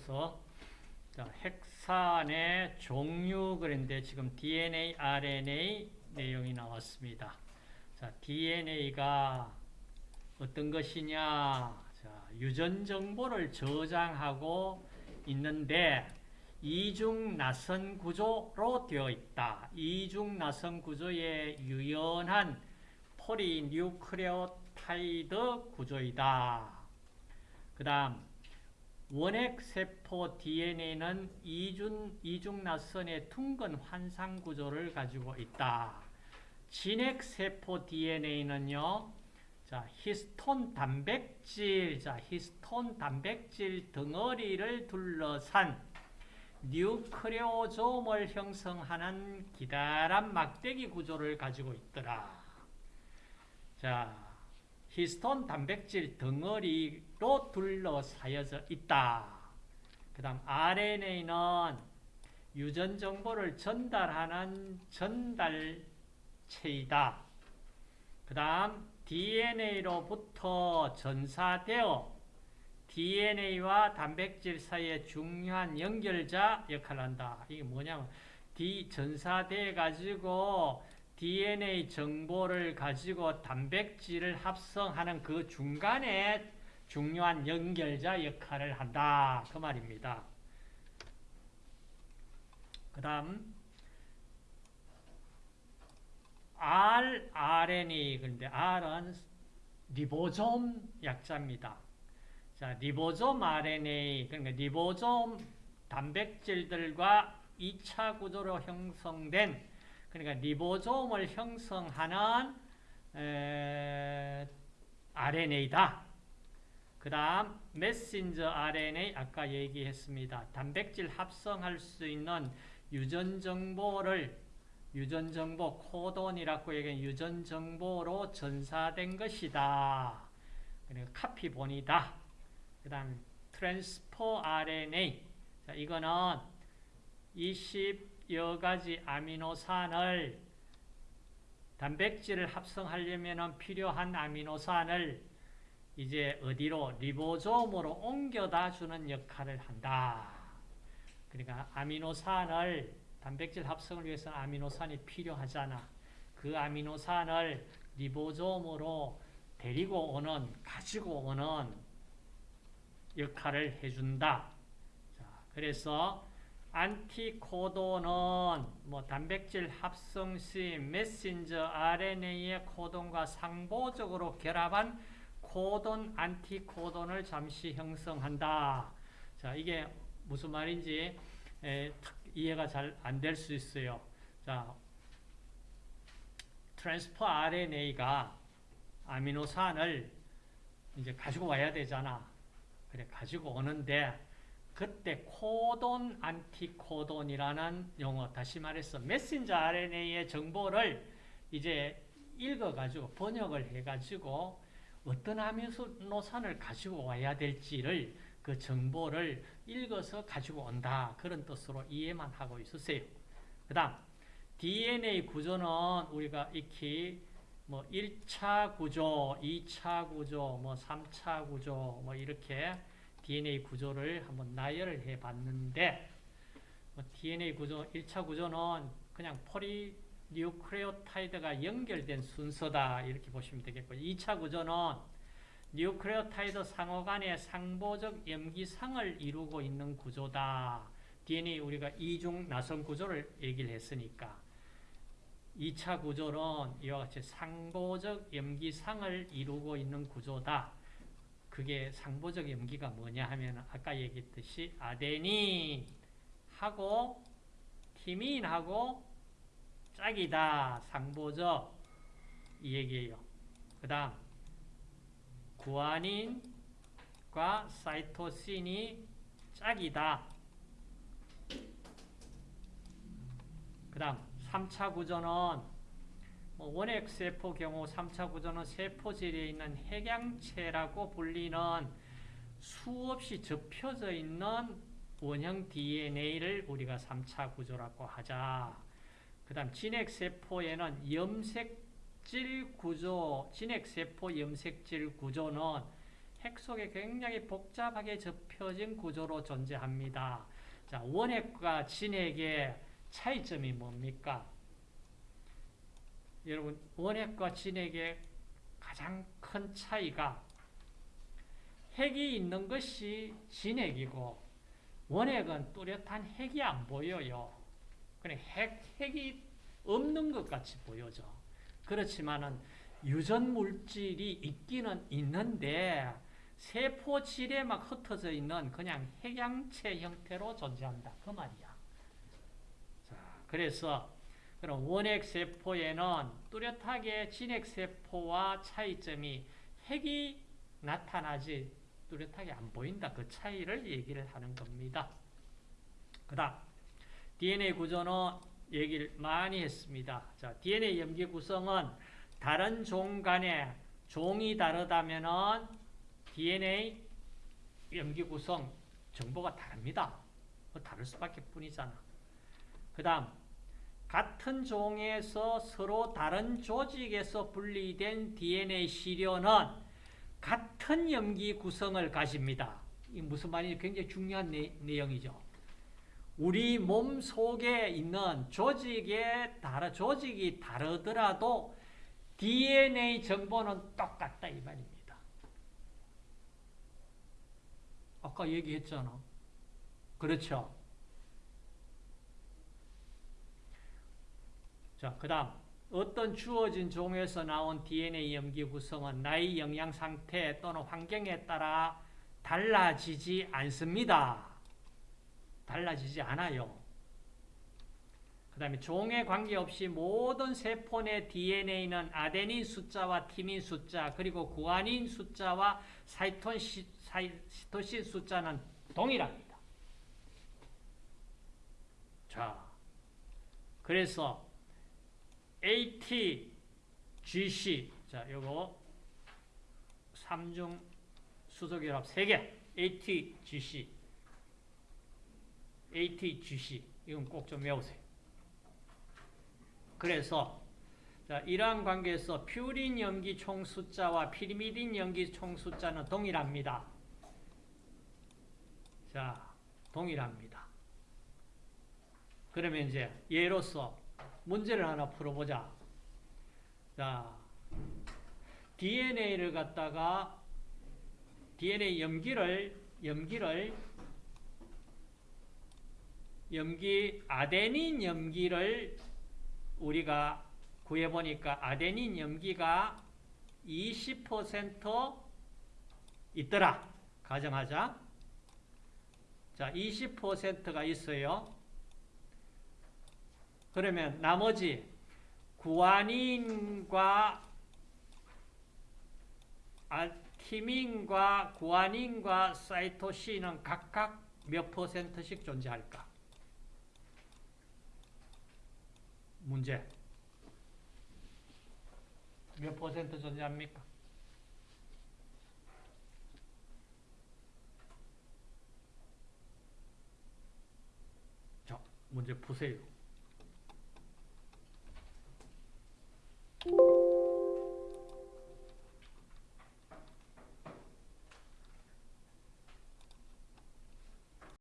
이어서 자, 핵산의 종류 그런데 지금 DNA, RNA 내용이 나왔습니다. 자, DNA가 어떤 것이냐? 자, 유전 정보를 저장하고 있는데 이중 나선 구조로 되어 있다. 이중 나선 구조의 유연한 포리뉴크레오타이드 구조이다. 그 다음 원핵세포 DNA는 이중, 이중나선의 둥근 환상 구조를 가지고 있다. 진핵세포 DNA는요, 자, 히스톤 단백질, 자, 히스톤 단백질 덩어리를 둘러싼 뉴크레오좀을 형성하는 기다란 막대기 구조를 가지고 있더라. 자, 히스톤 단백질 덩어리로 둘러싸여져 있다. 그 다음 RNA는 유전 정보를 전달하는 전달체이다. 그 다음 DNA로부터 전사되어 DNA와 단백질 사이의 중요한 연결자 역할을 한다. 이게 뭐냐면 D 전사돼 가지고 DNA 정보를 가지고 단백질을 합성하는 그 중간에 중요한 연결자 역할을 한다. 그 말입니다. 그 다음 rRNA 그런데 R은 리보솜 약자입니다. 자, 리보솜 RNA 그러니까 리보솜 단백질들과 2차 구조로 형성된 그러니까 리보솜을 형성하는 에, RNA다. 그 다음 메신저 RNA 아까 얘기했습니다. 단백질 합성할 수 있는 유전 정보를 유전 정보 코돈이라고 얘기한 유전 정보로 전사된 것이다. 그러니까 카피본이다. 그 다음 트랜스포 RNA 자, 이거는 20 여 가지 아미노산을 단백질을 합성하려면 필요한 아미노산을 이제 어디로 리보솜으로 옮겨다 주는 역할을 한다. 그러니까 아미노산을 단백질 합성을 위해서 아미노산이 필요하잖아. 그 아미노산을 리보솜으로 데리고 오는, 가지고 오는 역할을 해준다. 자, 그래서 안티코돈은 뭐 단백질 합성 시 messenger RNA의 코돈과 상보적으로 결합한 코돈, 안티코돈을 잠시 형성한다. 자, 이게 무슨 말인지 에, 이해가 잘 안 될 수 있어요. 자, transfer RNA가 아미노산을 이제 가지고 와야 되잖아. 그래, 가지고 오는데, 그때 코돈, 안티코돈이라는 용어, 다시 말해서 메신저 RNA의 정보를 이제 읽어가지고, 번역을 해가지고, 어떤 아미노산을 가지고 와야 될지를 그 정보를 읽어서 가지고 온다. 그런 뜻으로 이해만 하고 있으세요. 그 다음 DNA 구조는 우리가 익히 뭐 1차 구조, 2차 구조, 뭐 3차 구조 뭐 이렇게 DNA 구조를 한번 나열을 해 봤는데 뭐 DNA 구조 1차 구조는 그냥 polynucleotide가 연결된 순서다 이렇게 보시면 되겠고 2차 구조는 nucleotide 상호 간의 상보적 염기쌍을 이루고 있는 구조다. DNA 우리가 이중 나선 구조를 얘기를 했으니까 2차 구조는 이와 같이 상보적 염기상을 이루고 있는 구조다. 그게 상보적 염기가 뭐냐 하면 아까 얘기했듯이 아데닌 하고 티민하고 짝이다. 상보적 이 얘기예요. 그 다음 구아닌과 사이토신이 짝이다. 그 다음 3차 구조는 뭐 원핵세포 경우 3차 구조는 세포질에 있는 핵양체라고 불리는 수없이 접혀져 있는 원형 DNA를 우리가 3차 구조라고 하자. 그 다음 진핵세포에는 염색 염색질 구조, 진핵세포 염색질 구조는 핵 속에 굉장히 복잡하게 접혀진 구조로 존재합니다. 자, 원핵과 진핵의 차이점이 뭡니까? 여러분, 원핵과 진핵의 가장 큰 차이가 핵이 있는 것이 진핵이고 원핵은 뚜렷한 핵이 안 보여요. 그냥 핵, 핵이 없는 것 같이 보여져. 그렇지만은 유전 물질이 있기는 있는데 세포 질에 막 흩어져 있는 그냥 핵양체 형태로 존재한다. 그 말이야. 자, 그래서 그럼 원핵 세포에는 뚜렷하게 진핵 세포와 차이점이 핵이 나타나지 뚜렷하게 안 보인다. 그 차이를 얘기를 하는 겁니다. 그 다음 DNA 구조는 얘기를 많이 했습니다. 자, DNA 염기 구성은 다른 종 간에 종이 다르다면은 DNA 염기 구성 정보가 다릅니다. 뭐 다를 수밖에 뿐이잖아. 그 다음 같은 종에서 서로 다른 조직에서 분리된 DNA 시료는 같은 염기 구성을 가집니다. 이 무슨 말인지 굉장히 중요한 내, 내용이죠. 우리 몸 속에 있는 조직에 다르, 조직이 다르더라도 DNA 정보는 똑같다 이 말입니다. 아까 얘기했잖아. 그렇죠. 자, 그 다음 어떤 주어진 종에서 나온 DNA 염기 구성은 나이, 영양 상태 또는 환경에 따라 달라지지 않습니다. 달라지지 않아요. 그 다음에 종에 관계없이 모든 세포 내 DNA는 아데닌 숫자와 티민 숫자 그리고 구아닌 숫자와 사이토시, 사이토신 숫자는 동일합니다. 자, 그래서 ATGC 자, 요거 삼중 수소결합 3개 ATGC ATGC 이건 꼭 좀 외우세요. 그래서 자, 이러한 관계에서 퓨린 염기 총 숫자와 피리미딘 염기 총 숫자는 동일합니다. 자, 동일합니다. 그러면 이제 예로서 문제를 하나 풀어보자. 자, DNA를 갖다가 DNA 염기를 염기를 염기 아데닌 염기를 우리가 구해 보니까 아데닌 염기가 20% 있더라. 가정하자. 자, 20%가 있어요. 그러면 나머지 구아닌과 알티민과 구아닌과 사이토신은 각각 몇 퍼센트씩 존재할까? 문제. 몇 퍼센트 존재합니까? 자, 문제 푸세요.